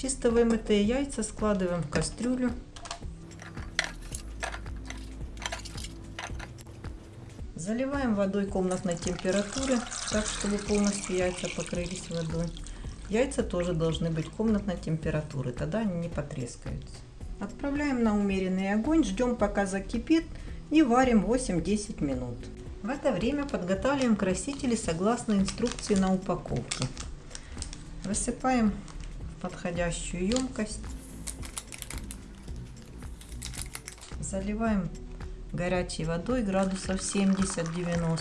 Чисто вымытые яйца складываем в кастрюлю. Заливаем водой комнатной температуры, так чтобы полностью яйца покрылись водой. Яйца тоже должны быть комнатной температуры, тогда они не потрескаются. Отправляем на умеренный огонь, ждем пока закипит и варим 8-10 минут. В это время подготавливаем красители согласно инструкции на упаковке. Высыпаем подходящую емкость. Заливаем горячей водой градусов 70-90.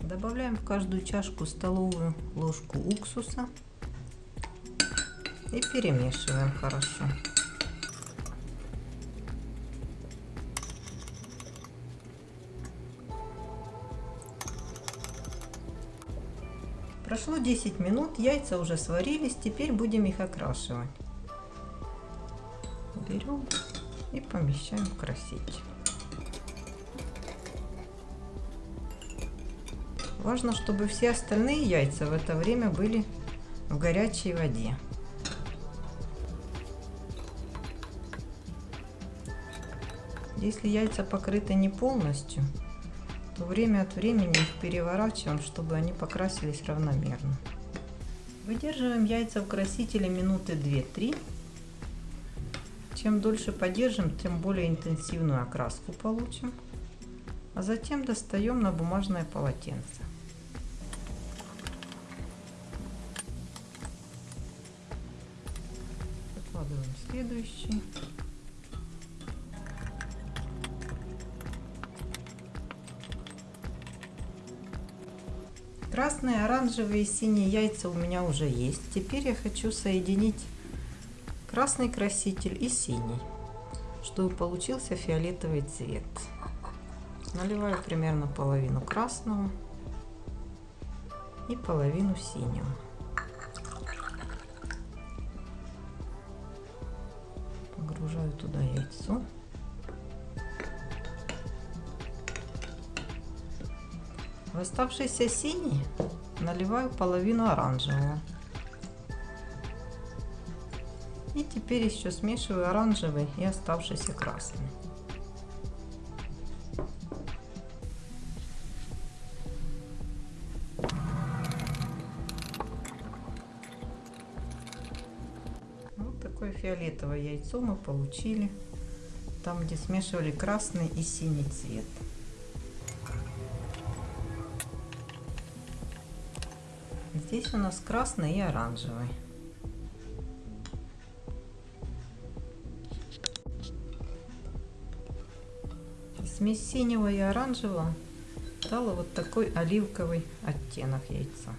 Добавляем в каждую чашку столовую ложку уксуса и перемешиваем хорошо. Прошло 10 минут, яйца уже сварились, теперь будем их окрашивать. Берем и помещаем в краситель. Важно, чтобы все остальные яйца в это время были в горячей воде. Если яйца покрыты не полностью, то время от времени их переворачиваем, чтобы они покрасились равномерно. Выдерживаем яйца в красителе минуты 2-3. Чем дольше подержим, тем более интенсивную окраску получим. А затем достаем на бумажное полотенце. Выкладываем следующий. Красные, оранжевые и синие яйца у меня уже есть. Теперь я хочу соединить красный краситель и синий, чтобы получился фиолетовый цвет. Наливаю примерно половину красного и половину синего. Погружаю туда яйцо. В оставшийся синий наливаю половину оранжевого. И теперь еще смешиваю оранжевый и оставшийся красный. Вот такое фиолетовое яйцо мы получили. Там, где смешивали красный и синий цвет. Здесь у нас красный и оранжевый. Смесь синего и оранжевого дала вот такой оливковый оттенок яйца.